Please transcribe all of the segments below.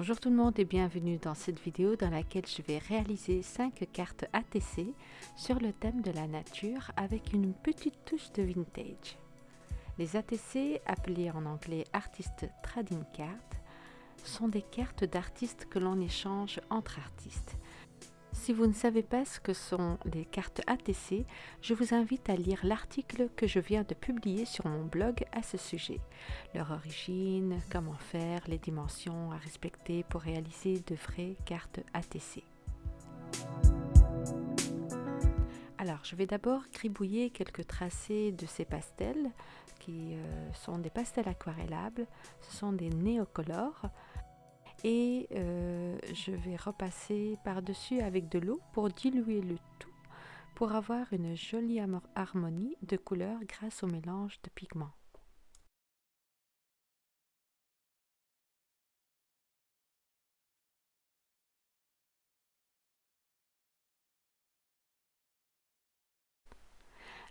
Bonjour tout le monde et bienvenue dans cette vidéo dans laquelle je vais réaliser 5 cartes ATC sur le thème de la nature avec une petite touche de vintage. Les ATC, appelés en anglais Artist Trading Cards, sont des cartes d'artistes que l'on échange entre artistes. Si vous ne savez pas ce que sont les cartes ATC, je vous invite à lire l'article que je viens de publier sur mon blog à ce sujet. Leur origine, comment faire, les dimensions à respecter pour réaliser de vraies cartes ATC. Alors, je vais d'abord gribouiller quelques tracés de ces pastels qui euh, sont des pastels aquarellables. Ce sont des néocolores et euh, je vais repasser par-dessus avec de l'eau pour diluer le tout pour avoir une jolie harmonie de couleurs grâce au mélange de pigments.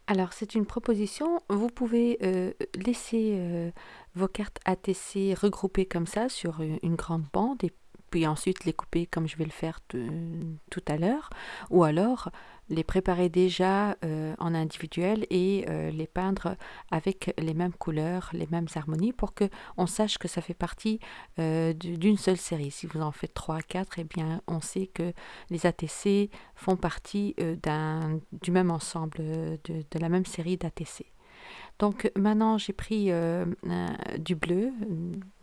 Alors, c'est une proposition. Vous pouvez euh, laisser euh, vos cartes ATC regroupées comme ça sur une grande bande et puis ensuite les couper comme je vais le faire tout à l'heure. Ou alors les préparer déjà euh, en individuel et euh, les peindre avec les mêmes couleurs, les mêmes harmonies pour que on sache que ça fait partie euh, d'une seule série. Si vous en faites 3 4, eh bien on sait que les ATC font partie du même ensemble, de la même série d'ATC. Donc maintenant j'ai pris euh, du bleu,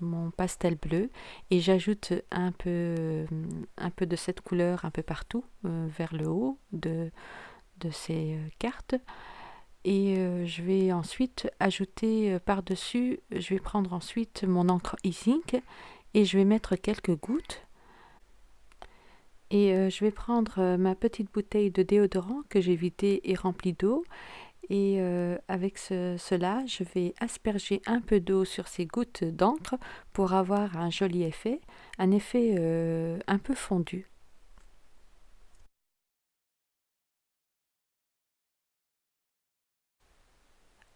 mon pastel bleu, et j'ajoute un peu, de cette couleur un peu partout euh, vers le haut de, de ces euh, cartes. Et je vais ensuite ajouter par-dessus, je vais prendre ensuite mon encre e-zinc et je vais mettre quelques gouttes. Et je vais prendre ma petite bouteille de déodorant que j'ai vidée et remplie d'eau et euh, avec cela, je vais asperger un peu d'eau sur ces gouttes d'encre pour avoir un joli effet, un effet euh, un peu fondu.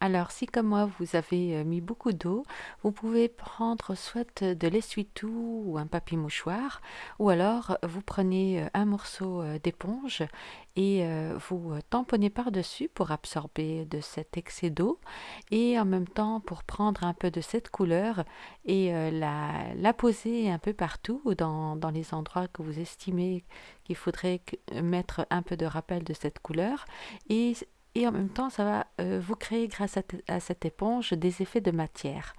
Alors, si comme moi, vous avez euh, mis beaucoup d'eau, vous pouvez prendre soit de l'essuie-tout ou un papier mouchoir, ou alors vous prenez euh, un morceau euh, d'éponge et vous tamponnez par-dessus pour absorber de cet excès d'eau et en même temps pour prendre un peu de cette couleur et la, poser un peu partout dans, dans les endroits que vous estimez qu'il faudrait mettre un peu de rappel de cette couleur et en même temps ça va euh, vous créer grâce à, cette éponge des effets de matière.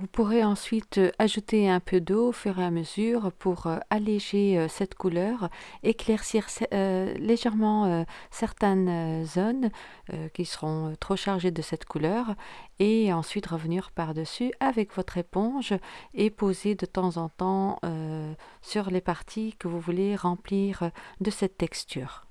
Vous pourrez ensuite euh, ajouter un peu d'eau au fur et à mesure pour euh, alléger euh, cette couleur, éclaircir légèrement certaines zones qui seront trop chargées de cette couleur et ensuite revenir par-dessus avec votre éponge et poser de temps en temps sur les parties que vous voulez remplir de cette texture.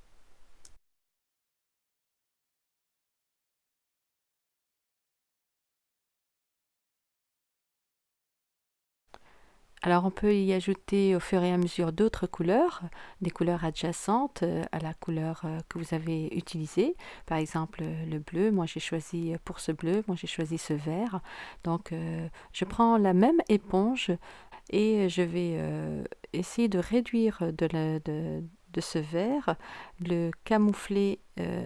Alors on peut y ajouter au fur et à mesure d'autres couleurs, des couleurs adjacentes euh, à la couleur euh, que vous avez utilisée. Par exemple le bleu, moi j'ai choisi pour ce bleu, moi j'ai choisi ce vert. Donc euh, je prends la même éponge et je vais essayer de réduire de, la, de, de ce vert, le camoufler euh,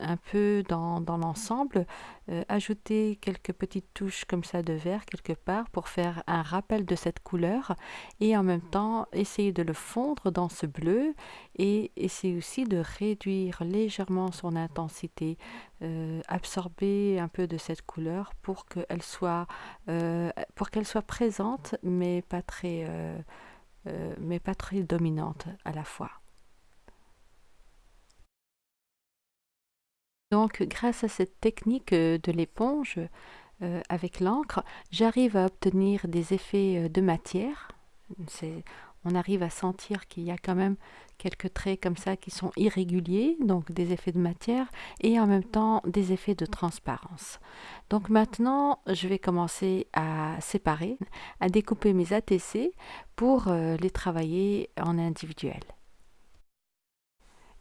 un peu dans, l'ensemble, euh, ajouter quelques petites touches comme ça de vert quelque part pour faire un rappel de cette couleur et en même temps essayer de le fondre dans ce bleu et essayer aussi de réduire légèrement son intensité, euh, absorber un peu de cette couleur pour qu'elle soit, présente mais pas très... mais pas très dominante à la fois. Donc grâce à cette technique euh, de l'éponge euh, avec l'encre, j'arrive à obtenir des effets euh, de matière. On arrive à sentir qu'il y a quand même quelques traits comme ça qui sont irréguliers, donc des effets de matière, et en même temps des effets de transparence. Donc maintenant, je vais commencer à séparer, à découper mes ATC pour les travailler en individuel.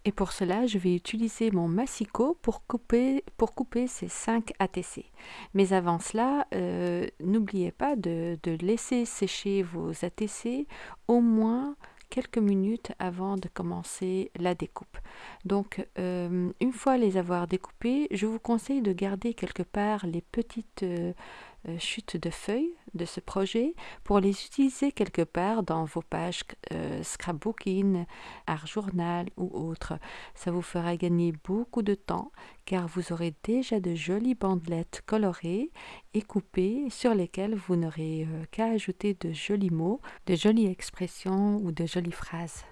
Et pour cela, je vais utiliser mon massicot pour couper, pour couper ces 5 ATC. Mais avant cela, euh, n'oubliez pas de, laisser sécher vos ATC au moins quelques minutes avant de commencer la découpe. Donc, euh, une fois les avoir découpés, je vous conseille de garder quelque part les petites euh, euh, chutes de feuilles de ce projet pour les utiliser quelque part dans vos pages euh, scrapbooking, art journal ou autre. Ça vous fera gagner beaucoup de temps car vous aurez déjà de jolies bandelettes colorées et coupées sur lesquelles vous n'aurez euh, qu'à ajouter de jolis mots, de jolies expressions ou de jolies phrases.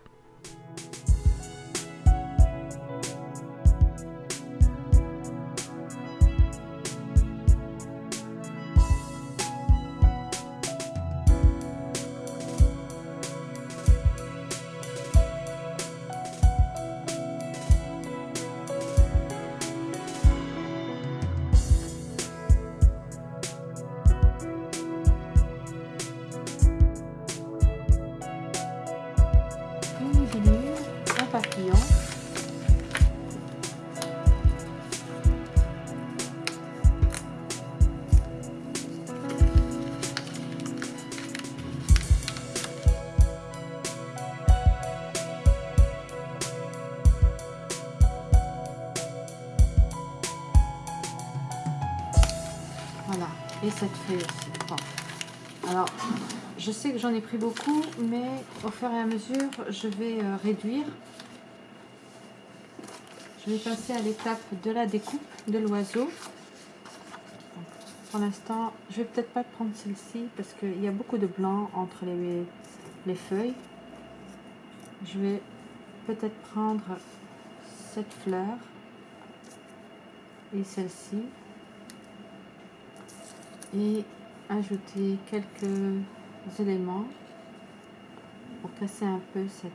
Et cette feuille aussi. Alors, je sais que j'en ai pris beaucoup, mais au fur et à mesure, je vais euh, réduire. Je vais passer à l'étape de la découpe de l'oiseau. Pour l'instant, je vais peut-être pas prendre celle-ci parce qu'il y a beaucoup de blanc entre les, les feuilles. Je vais peut-être prendre cette fleur et celle-ci et ajouter quelques éléments pour casser un peu cette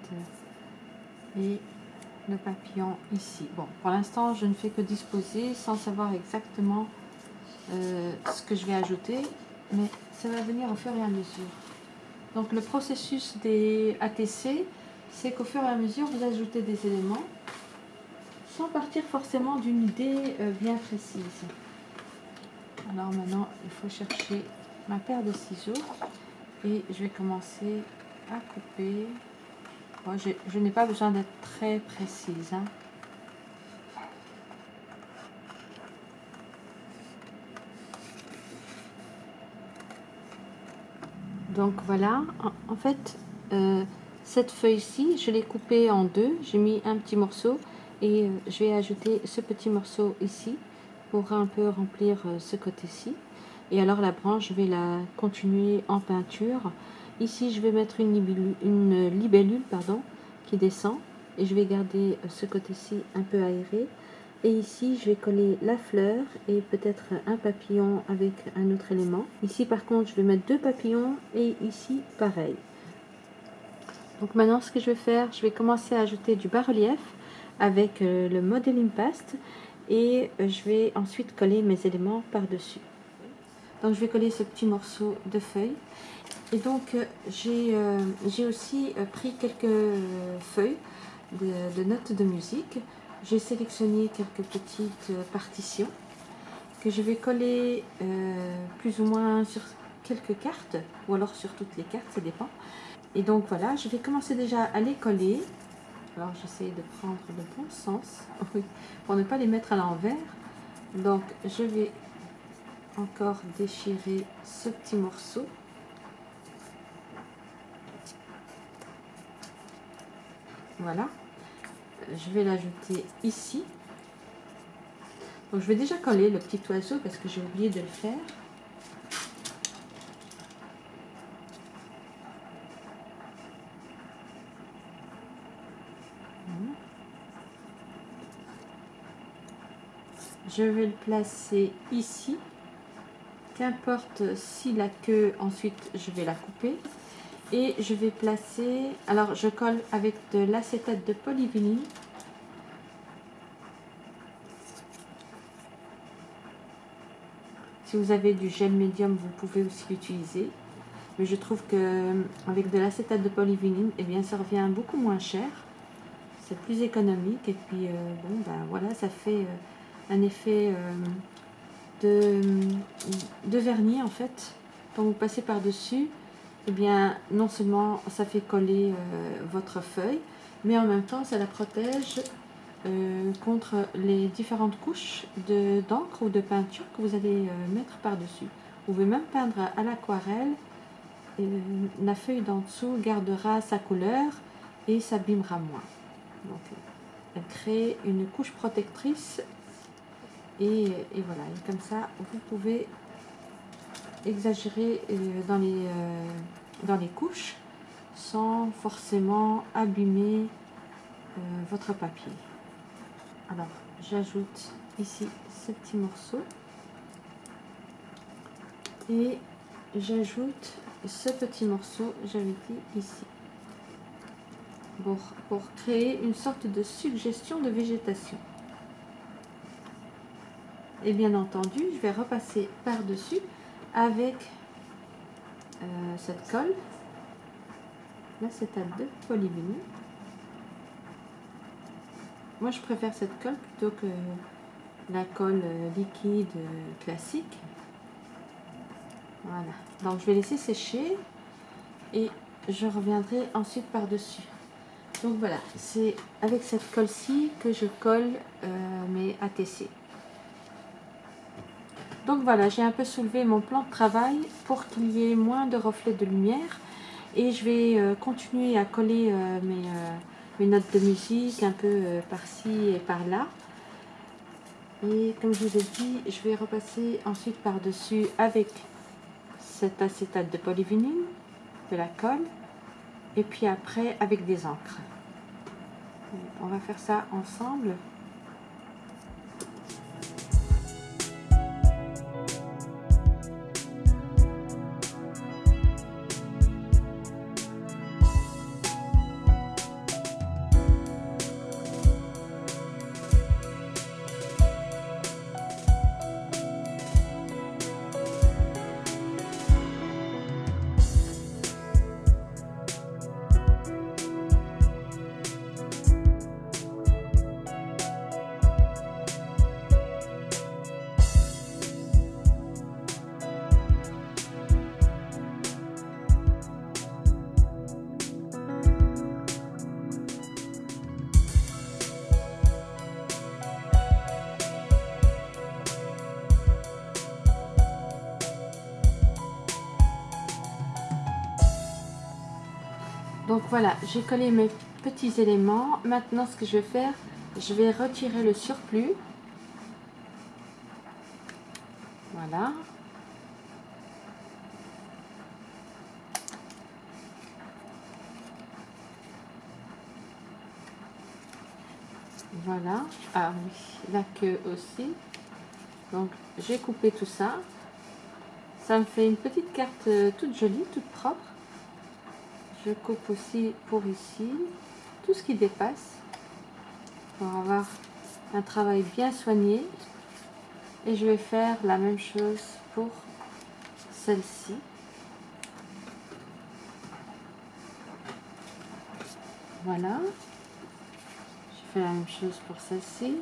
et le papillon ici. Bon pour l'instant je ne fais que disposer sans savoir exactement euh, ce que je vais ajouter mais ça va venir au fur et à mesure. Donc le processus des ATC c'est qu'au fur et à mesure vous ajoutez des éléments sans partir forcément d'une idée euh, bien précise alors maintenant il faut chercher ma paire de ciseaux et je vais commencer à couper. Je, n'ai pas besoin d'être très précise hein. donc voilà en, fait euh, cette feuille ci je l'ai coupée en deux. J'ai mis un petit morceau et euh, je vais ajouter ce petit morceau ici pour un peu remplir euh, ce côté-ci. Et alors la branche je vais la continuer en peinture. Ici je vais mettre une libellule, pardon, qui descend. Et je vais garder ce côté-ci un peu aéré. Et ici je vais coller la fleur et peut-être un papillon avec un autre élément. Ici par contre je vais mettre deux papillons et ici pareil. Donc maintenant ce que je vais faire je vais commencer à ajouter du bas-relief avec euh, le modeling paste et euh, je vais ensuite coller mes éléments par dessus donc je vais coller ce petit morceau de feuille. Et donc euh, j'ai euh, aussi euh, pris quelques feuilles de, notes de musique. J'ai sélectionné quelques petites partitions que je vais coller plus ou moins sur quelques cartes ou alors sur toutes les cartes ça dépend. Et donc voilà je vais commencer déjà à les coller alors j'essaie de prendre le bon sens pour ne pas les mettre à l'envers. Donc je vais encore déchirer ce petit morceau. Voilà. Je vais l'ajouter ici. Donc je vais déjà coller le petit oiseau parce que j'ai oublié de le faire je vais le placer ici. Qu'importe si la queue ensuite je vais la couper. Et je vais placer alors je colle avec de l'acétate de polyvinyl. Si vous avez du gel médium vous pouvez aussi l'utiliser. Mais je trouve que avec de l'acétate de polyvinyl et eh bien ça revient beaucoup moins cher. C'est plus économique. Et puis, bon, ben voilà, ça fait un effet de, de vernis en fait. Quand vous passez par-dessus, eh bien, non seulement ça fait coller votre feuille, mais en même temps, ça la protège euh, contre les différentes couches d'encre ou de peinture que vous allez euh, mettre par-dessus. Vous pouvez même peindre à l'aquarelle. la feuille d'en dessous gardera sa couleur et s'abîmera moins. Donc, elle crée une couche protectrice et, voilà, comme ça, vous pouvez exagérer euh, dans, les, dans les couches sans forcément abîmer votre papier. Alors j'ajoute ici ce petit morceau. Et j'ajoute ce petit morceau j'avais dit ici pour, pour créer une sorte de suggestion de végétation et bien entendu je vais repasser par dessus avec euh, cette colle à deux polyvinyl moi, je préfère cette colle plutôt que la colle euh, liquide euh, classique. Voilà. Donc, je vais laisser sécher et je reviendrai ensuite par-dessus. Donc, voilà. C'est avec cette colle-ci que je colle mes ATC. Donc, voilà. J'ai un peu soulevé mon plan de travail pour qu'il y ait moins de reflets de lumière. Et je vais continuer à coller mes mes notes de musique un peu euh, par-ci et par-là. Et comme je vous ai dit, je vais repasser ensuite par-dessus avec cet acétate de polyvinyle, de la colle, et puis après avec des encres. On va faire ça ensemble. Donc voilà, j'ai collé mes petits éléments. Maintenant, ce que je vais faire, je vais retirer le surplus. Voilà. Voilà. Ah oui, la queue aussi. Donc, j'ai coupé tout ça. Ça me fait une petite carte euh, toute jolie, toute propre je coupe aussi pour ici. Tout ce qui dépasse pour avoir un travail bien soigné. Et je vais faire la même chose pour celle-ci. Voilà. Je fais la même chose pour celle-ci.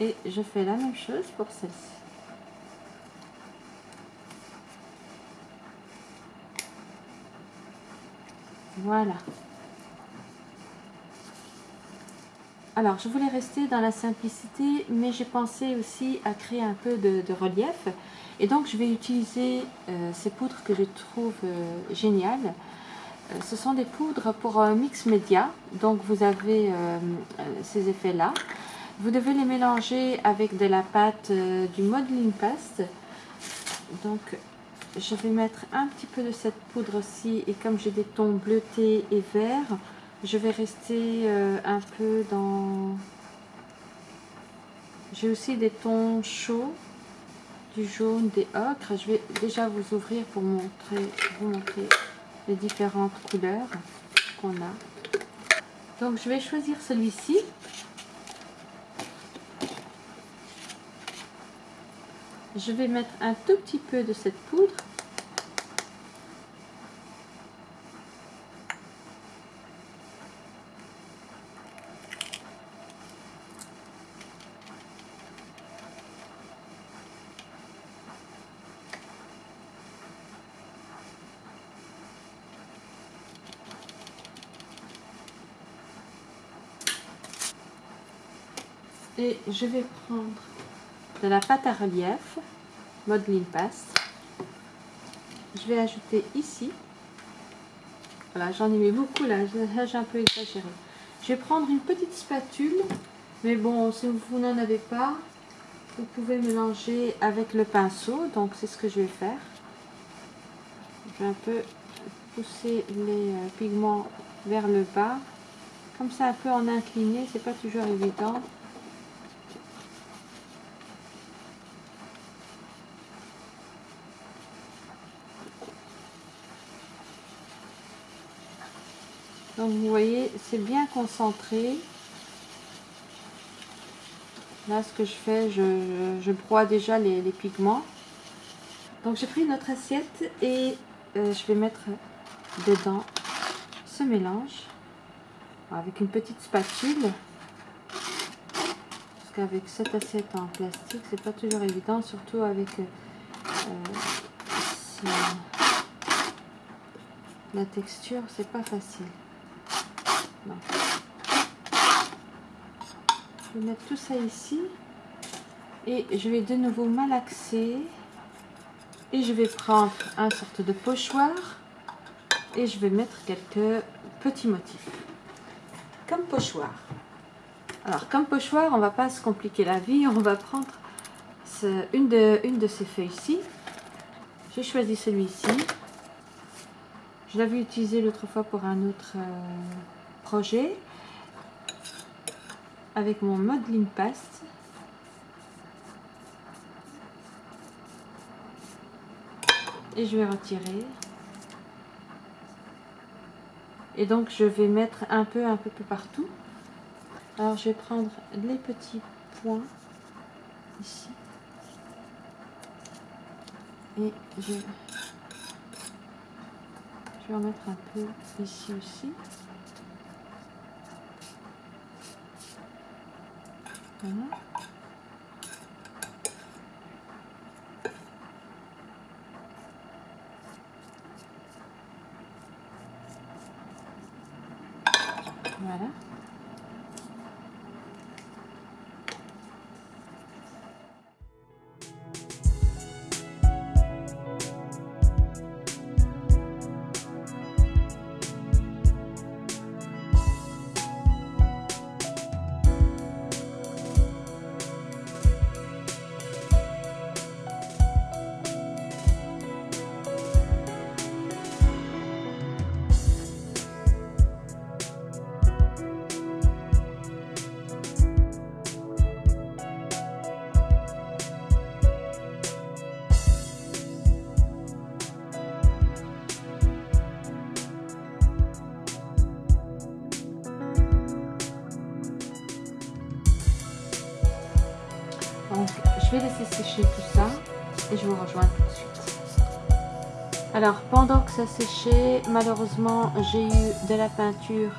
Et je fais la même chose pour celle-ci Voilà. Alors, je voulais rester dans la simplicité, mais j'ai pensé aussi à créer un peu de, relief. Et donc, je vais utiliser euh, ces poudres que je trouve euh, géniales. Euh, ce sont des poudres pour un mix média. Donc, vous avez ces effets-là. Vous devez les mélanger avec de la pâte du modeling paste. Donc, je vais mettre un petit peu de cette poudre-ci et comme j'ai des tons bleutés et verts, je vais rester euh, un peu dans... J'ai aussi des tons chauds, du jaune, des ocres. Je vais déjà vous ouvrir pour vous montrer les différentes couleurs qu'on a. Donc je vais choisir celui-ci. Je vais mettre un tout petit peu de cette poudre. Et je vais prendre de la pâte à relief, modeling paste. Je vais ajouter ici. Voilà, j'en ai mis beaucoup là, j'ai un peu exagéré. Je vais prendre une petite spatule, mais bon, si vous n'en avez pas, vous pouvez mélanger avec le pinceau. Donc, c'est ce que je vais faire. Je vais un peu pousser les euh, pigments vers le bas. Comme ça, un peu en incliné, c'est pas toujours évident. Donc vous voyez, c'est bien concentré. Là, ce que je fais, je, broie déjà les, pigments. Donc j'ai pris notre assiette et euh, je vais mettre dedans ce mélange avec une petite spatule. Parce qu'avec cette assiette en plastique, c'est pas toujours évident, surtout avec euh, la texture, c'est pas facile. Je vais mettre tout ça ici. Et je vais de nouveau malaxer. Et je vais prendre un sorte de pochoir. Et je vais mettre quelques petits motifs. Comme pochoir. Alors, comme pochoir, on va pas se compliquer la vie. On va prendre une, de, ces feuilles-ci. J'ai choisi celui-ci. Je l'avais utilisé l'autre fois pour un autre... Euh, avec mon modeling paste. Et je vais retirer. Et donc je vais mettre un peu, un peu plus partout. Alors je vais prendre les petits points ici. Et je, je vais en mettre un peu ici aussi. Voilà. Voilà. Alors pendant que ça séchait, malheureusement j'ai eu de la peinture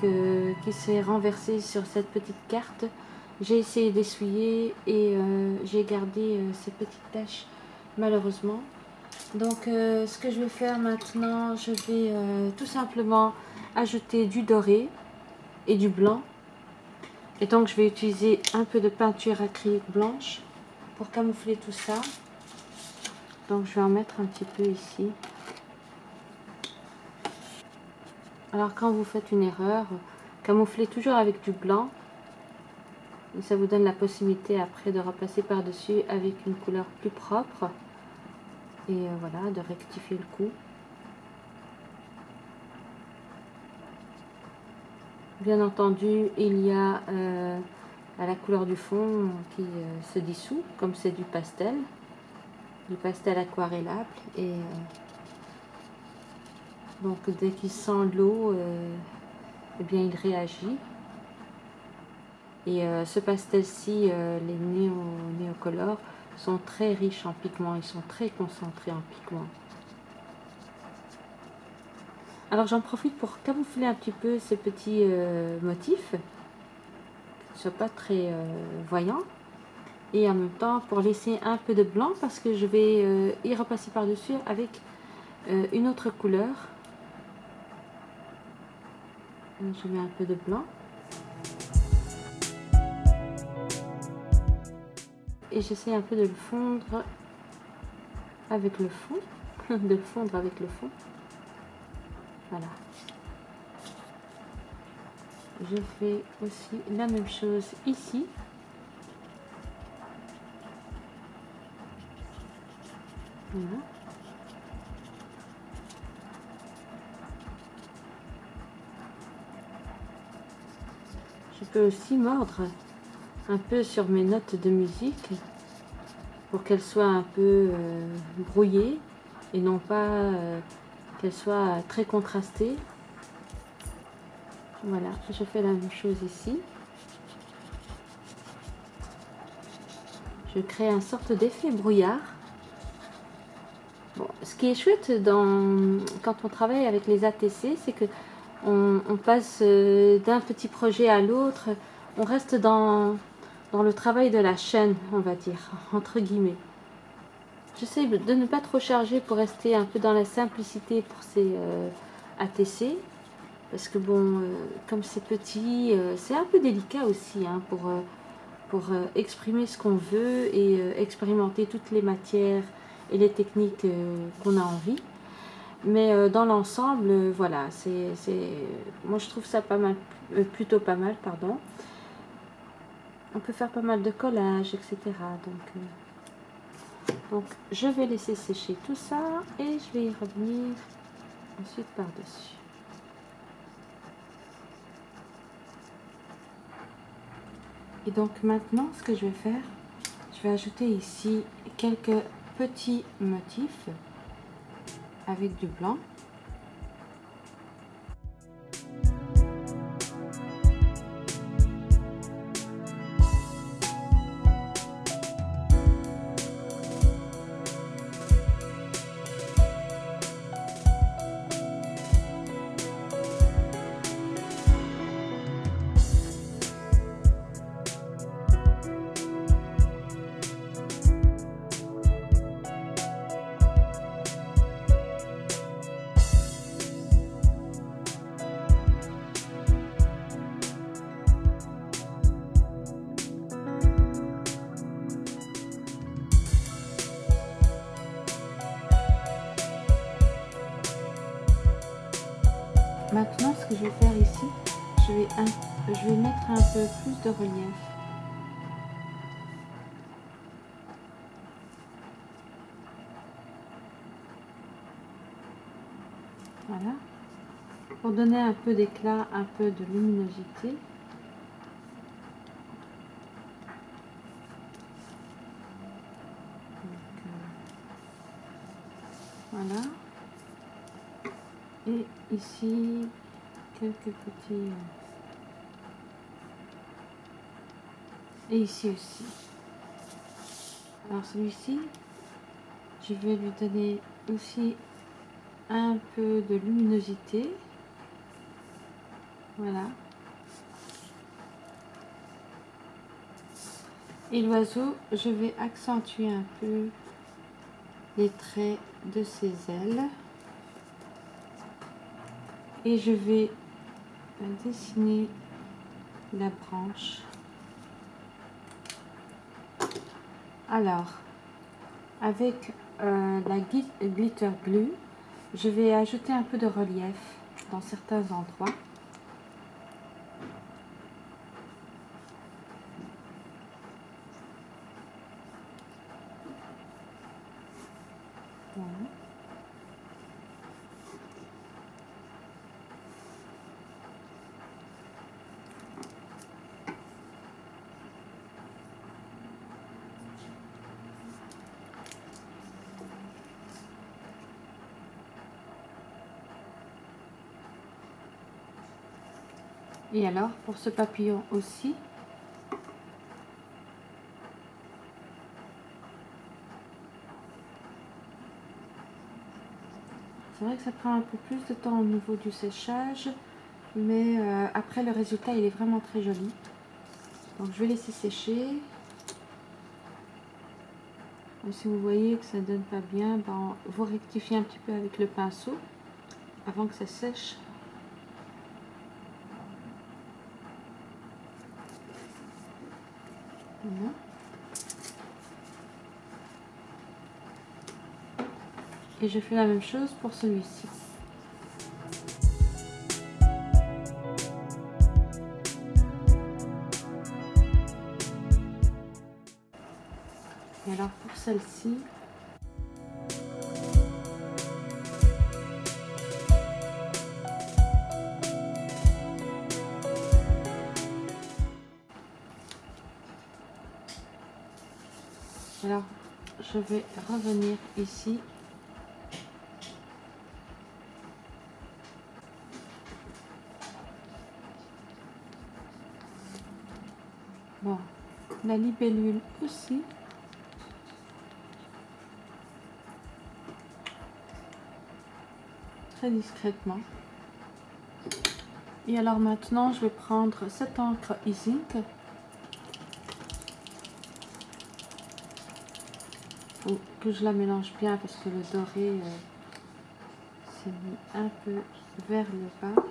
qui s'est renversée sur cette petite carte. J'ai essayé d'essuyer et euh, j'ai gardé euh, ces petites taches malheureusement. Donc euh, ce que je vais faire maintenant, je vais tout simplement ajouter du doré et du blanc. Et donc je vais utiliser un peu de peinture acrylique blanche pour camoufler tout ça. Donc je vais en mettre un petit peu ici. Alors quand vous faites une erreur, camouflez toujours avec du blanc. Ça vous donne la possibilité après de repasser par-dessus avec une couleur plus propre. Et euh, voilà, de rectifier le coup. Bien entendu, il y a euh, à la couleur du fond qui euh, se dissout, comme c'est du pastel, du pastel aquarellable. Et euh, donc dès qu'il sent l'eau, euh, eh bien il réagit. Et ce pastel-ci, les néo néocolores, sont très riches en pigments, ils sont très concentrés en pigments. Alors j'en profite pour camoufler un petit peu ces petits motifs soit pas très euh, voyant. Et en même temps, pour laisser un peu de blanc, parce que je vais euh, y repasser par-dessus avec euh, une autre couleur. Je mets un peu de blanc. et j'essaie un peu de le fondre avec le fond, de le fondre avec le fond. Voilà. Je fais aussi la même chose ici. Je peux aussi mordre un peu sur mes notes de musique pour qu'elles soient un peu euh, brouillées et non pas euh, qu'elles soient très contrastées. Voilà, je fais la même chose ici. Je crée un sorte d'effet brouillard. Ce qui est chouette quand on travaille avec les ATC, c'est que on, passe euh, d'un petit projet à l'autre. On reste dans, dans le travail de la chaîne, on va dire, entre guillemets. J'essaie de ne pas trop charger pour rester un peu dans la simplicité pour ces euh, ATC. Parce que bon, euh, comme c'est petit, c'est un peu délicat aussi hein, pour, pour exprimer ce qu'on veut et expérimenter toutes les matières et les techniques qu'on a envie. Mais euh, dans l'ensemble, euh, voilà, c'est, moi je trouve ça pas mal, euh, plutôt pas mal, pardon. On peut faire pas mal de collage, etc. Donc, donc je vais laisser sécher tout ça et je vais y revenir ensuite par-dessus. Et donc maintenant, ce que je vais faire, je vais ajouter ici quelques petits motifs avec du blanc donner un peu d'éclat, un peu de luminosité. Euh, voilà. Et ici quelques petits euh, et ici aussi. Alors celui-ci je vais lui donner aussi un peu de luminosité voilà. Et l'oiseau je vais accentuer un peu les traits de ses ailes. Et je vais dessiner la branche. Alors avec euh, la glitter glue je vais ajouter un peu de relief dans certains endroits Et alors, pour ce papillon aussi, c'est vrai que ça prend un peu plus de temps au niveau du séchage, mais euh, après le résultat, il est vraiment très joli. Donc je vais laisser sécher. si vous voyez que ça ne donne pas bien, ben, vous rectifiez un petit peu avec le pinceau avant que ça sèche. Mhm. Et je fais la même chose pour celui-ci. Et alors pour celle-ci, alors je vais revenir ici. Bon la libellule aussi. Très discrètement. Et alors maintenant je vais prendre cette encre que je la mélange bien parce que le doré euh, s'est mis un peu vers le bas.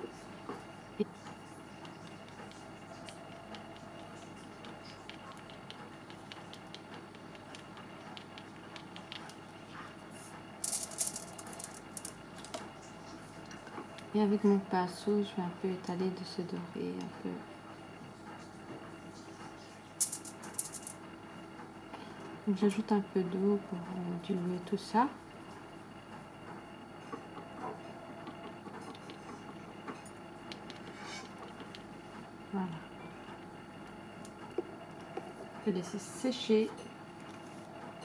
Et avec mon pinceau, je vais un peu étaler de ce doré un peu J'ajoute un peu d'eau pour diluer tout ça. Voilà. Je vais laisser sécher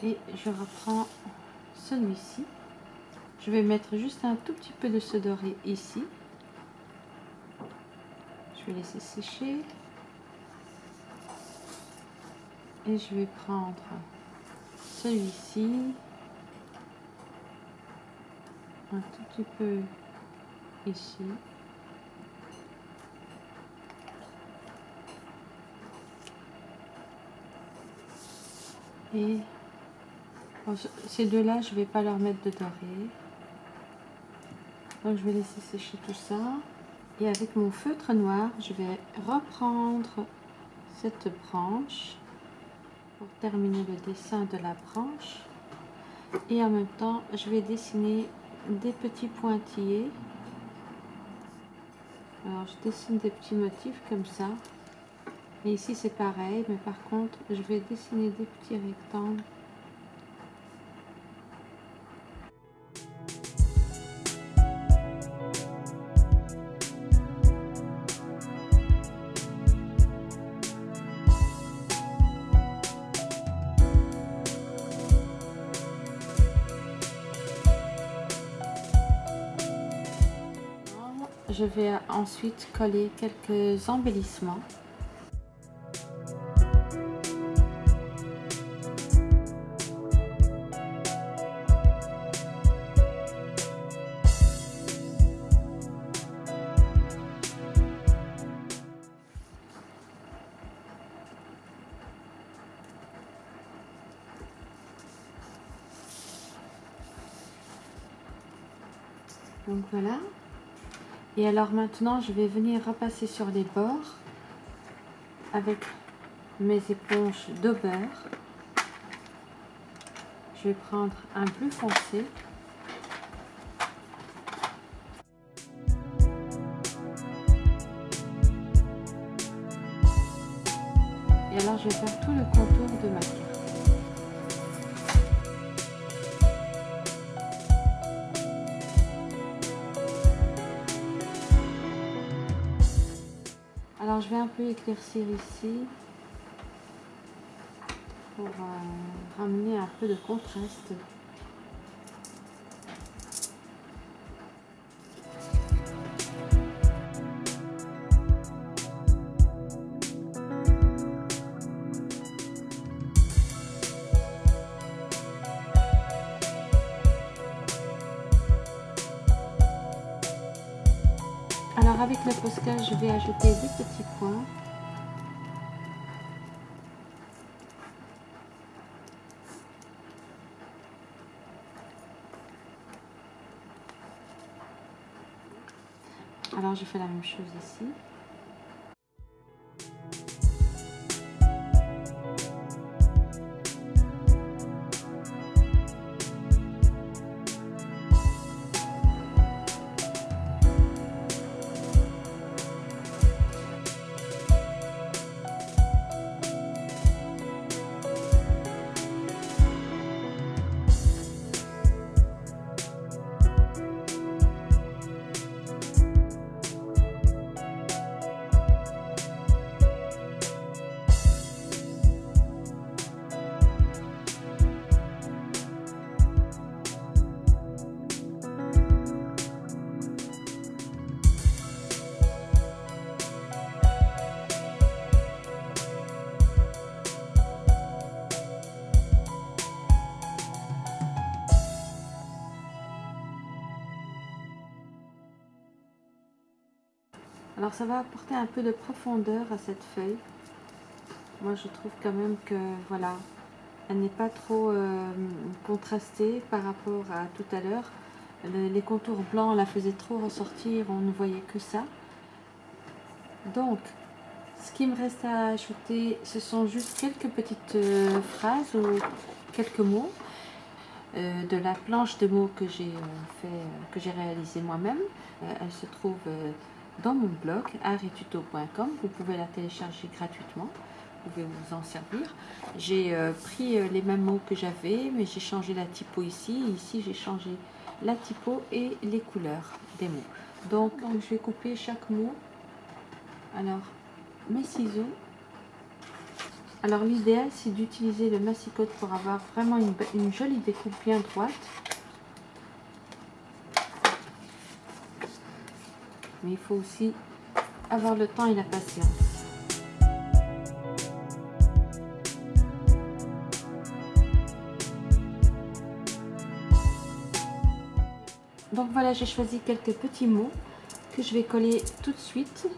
et je reprends celui-ci. Je vais mettre juste un tout petit peu de ce doré ici. Je vais laisser sécher. Et je vais prendre celui-ci. Un tout petit peu ici. Et ces deux là je vais pas leur mettre de doré. Donc je vais laisser sécher tout ça. Et avec mon feutre noir je vais reprendre cette branche pour terminer le dessin de la branche. Et en même temps je vais dessiner des petits pointillés. Alors je dessine des petits motifs comme ça. Et ici c'est pareil mais par contre je vais dessiner des petits rectangles je vais ensuite coller quelques embellissements. Alors maintenant, je vais venir repasser sur les bords avec mes éponges de beurre. Je vais prendre un bleu foncé. Et alors, je vais faire tout le contour de ma un peu éclaircir ici pour euh, ramener un peu de contraste. Avec le Posca, je vais ajouter des petits points. Alors je fais la même chose ici. Alors ça va apporter un peu de profondeur à cette feuille. Moi je trouve quand même que voilà, elle n'est pas trop euh, contrastée par rapport à tout à l'heure. Les contours blancs la faisaient trop ressortir, on ne voyait que ça. Donc, ce qui me reste à ajouter, ce sont juste quelques petites euh, phrases ou quelques mots euh, de la planche de mots que j'ai fait, que j'ai réalisé moi-même. elle se trouve dans mon blog arituto.com. Vous pouvez la télécharger gratuitement. Vous pouvez vous en servir. J'ai euh, pris euh, les mêmes mots que j'avais, mais j'ai changé la typo ici. Ici, j'ai changé la typo et les couleurs des mots. Donc, je vais couper chaque mot. Alors, mes ciseaux. Alors, l'idéal, c'est d'utiliser le massicote pour avoir vraiment une jolie découpe bien droite. Mais il faut aussi avoir le temps et la patience. Donc voilà, j'ai choisi quelques petits mots que je vais coller tout de suite.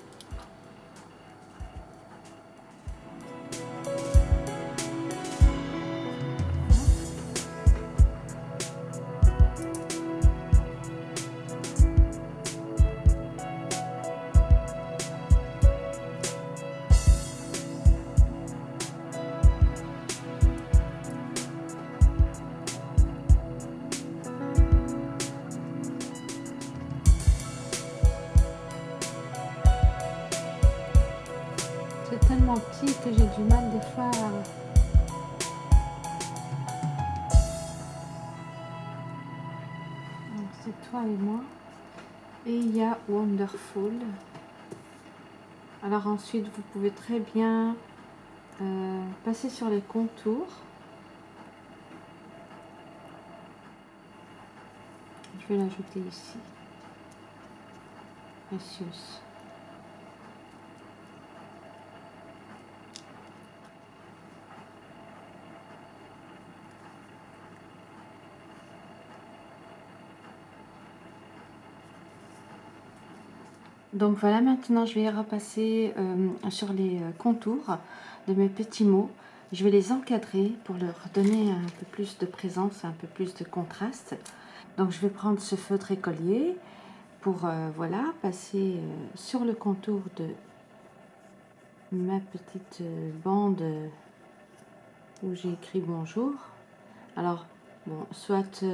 Ensuite, vous pouvez très bien euh, passer sur les contours. Je vais l'ajouter ici. Precious. Donc voilà, maintenant je vais repasser euh, sur les euh, contours de mes petits mots. Je vais les encadrer pour leur donner un peu plus de présence, un peu plus de contraste. Donc je vais prendre ce feutre écolier pour euh, voilà passer sur le contour de ma petite bande où j'ai écrit bonjour. Alors, bon, soit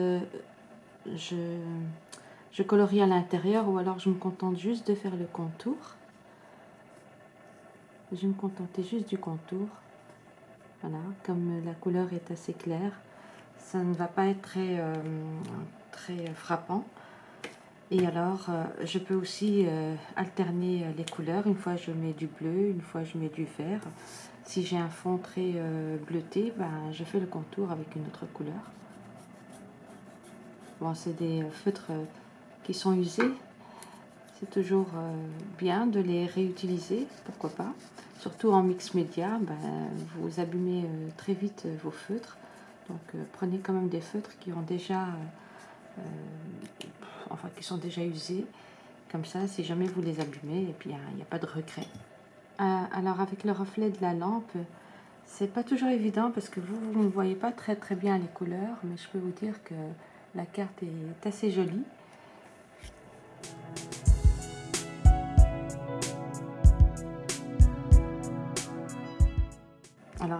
je je colorie à l'intérieur ou alors je me contente juste de faire le contour. Je vais me contenter juste du contour. Voilà, comme la couleur est assez claire, ça ne va pas être très, euh, frappant. Et alors, euh, je peux aussi euh, alterner les couleurs. Une fois, je mets du bleu, une fois, je mets du vert. Si j'ai un fond très bleuté, ben, je fais le contour avec une autre couleur. Bon, c'est des feutres sont usés, c'est toujours euh, bien de les réutiliser, pourquoi pas. Surtout en mix média, ben, vous abîmez euh, très vite euh, vos feutres. Donc prenez quand même des feutres qui ont déjà, enfin qui sont déjà usés. Comme ça, si jamais vous les abîmez, et puis il n'y a, pas de regret. alors avec le reflet de la lampe, c'est pas toujours évident parce que vous ne voyez pas très très bien les couleurs, mais je peux vous dire que la carte est assez jolie.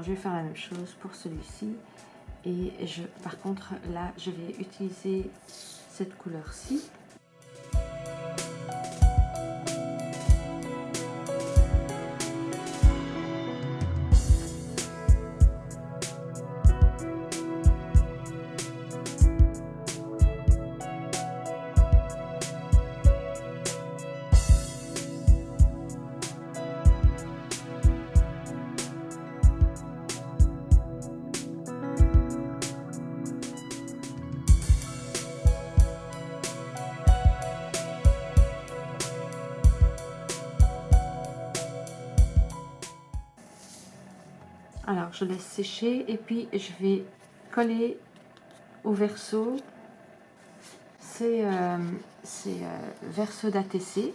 Je vais faire la même chose pour celui-ci. Et je, par contre, là, je vais utiliser cette couleur-ci et puis je vais coller au verso ces, euh, euh, versos d'ATC.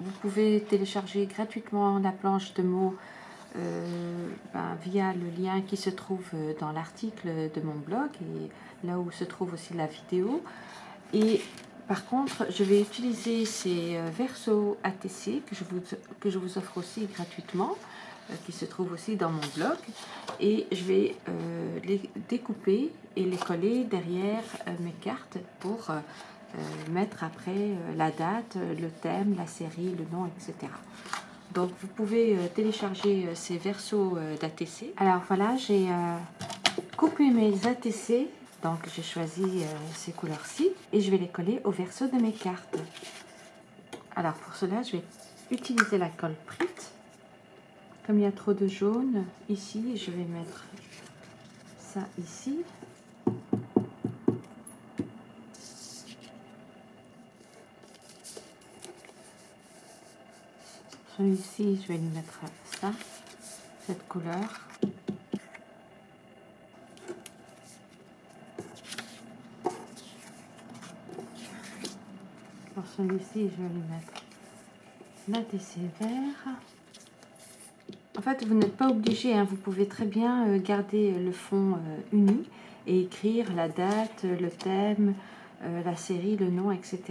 vous pouvez télécharger gratuitement la planche de mots euh, ben, via le lien qui se trouve dans l'article de mon blog et là où se trouve aussi la vidéo. Et par contre, je vais utiliser ces euh, versos ATC que je vous, que je vous offre aussi gratuitement, euh, qui se trouvent aussi dans mon blog. Et je vais euh, les découper et les coller derrière mes cartes pour mettre après la date, le thème, la série, le nom, etc. Donc vous pouvez télécharger ces versos d'ATC. Alors voilà, j'ai coupé mes ATC donc j'ai choisi euh, ces couleurs-ci et je vais les coller au verso de mes cartes. Alors pour cela, je vais utiliser la colle Prit. Comme il y a trop de jaune ici, je vais mettre ça ici. Celui-ci, je vais lui mettre ça, cette couleur. celui-ci, je vais lui mettre l'ATC vert. En fait, vous n'êtes pas obligé, hein. vous pouvez très bien euh, garder le fond euh, uni et écrire la date, le thème, euh, la série, le nom, etc.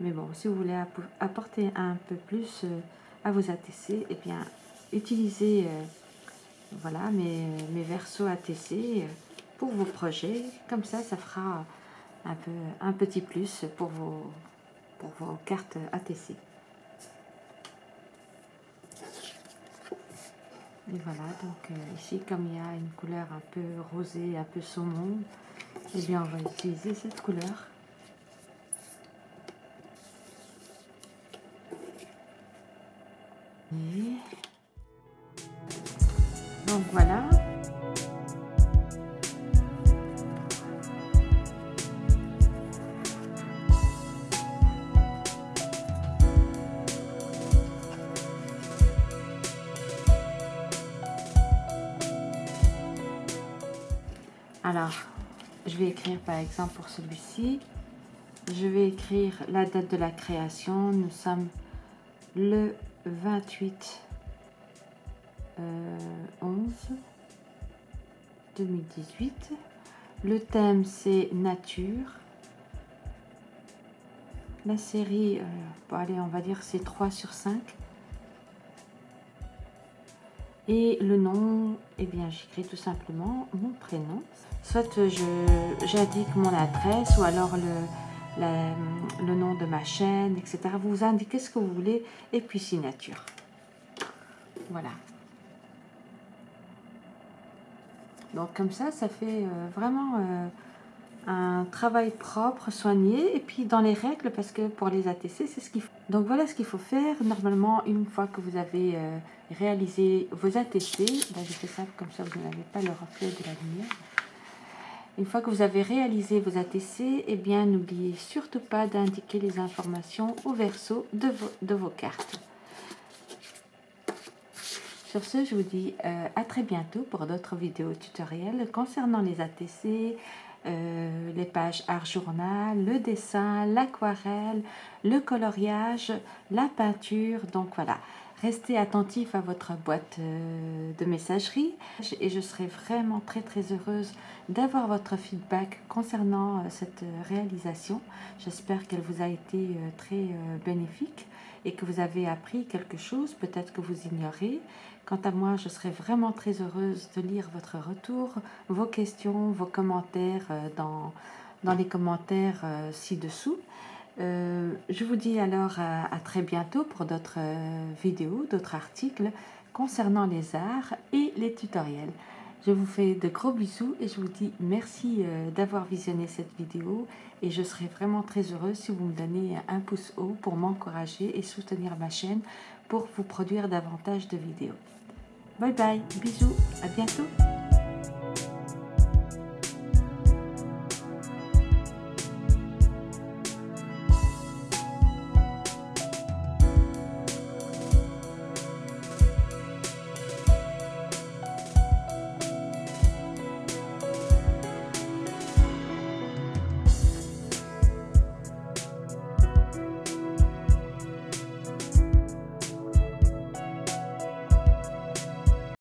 Mais bon, si vous voulez apporter un peu plus à vos ATC, eh bien, utilisez voilà, mes, versos ATC pour vos projets. Comme ça, ça fera un petit plus pour vos, pour vos cartes ATC. Et voilà, donc euh, ici, comme il y a une couleur un peu rosée, un peu saumon, eh bien, on va utiliser cette couleur. Donc voilà, exemple pour celui-ci, je vais écrire la date de la création. Nous sommes le 28 11 2018. Le thème c'est nature. La série, euh, allez, on va dire c'est 3 sur 5. Et le nom, eh bien, j'écris tout simplement mon prénom. Soit j'indique mon adresse ou alors le, le nom de ma chaîne, etc. Vous indiquez ce que vous voulez et puis signature. Voilà. Donc comme ça, ça fait euh, vraiment euh, un travail propre, soigné, et puis dans les règles, parce que pour les ATC, c'est ce qu'il faut. Donc voilà ce qu'il faut faire. Normalement, une fois que vous avez euh, réalisé vos ATC, là je fais ça comme ça, vous n'avez pas le reflet de la lumière. Une fois que vous avez réalisé vos ATC, eh bien n'oubliez surtout pas d'indiquer les informations au verso de vos, cartes. Sur ce, je vous dis euh, à très bientôt pour d'autres vidéos tutoriels concernant les ATC, euh, les pages art journal, le dessin, l'aquarelle, le coloriage, la peinture. Donc voilà, restez attentif à votre boîte euh, de messagerie et je serai vraiment très très heureuse d'avoir votre feedback concernant euh, cette réalisation. J'espère qu'elle vous a été très bénéfique et que vous avez appris quelque chose, peut-être que vous ignorez. Quant à moi, je serai vraiment très heureuse de lire votre retour, vos questions, vos commentaires euh, dans, dans les commentaires euh, ci-dessous. Euh, je vous dis alors à, très bientôt pour d'autres vidéos, d'autres articles concernant les arts et les tutoriels. Je vous fais de gros bisous et je vous dis merci d'avoir visionné cette vidéo et je serai vraiment très heureuse si vous me donnez un pouce haut pour m'encourager et soutenir ma chaîne pour vous produire davantage de vidéos. Bye bye, bisous, à bientôt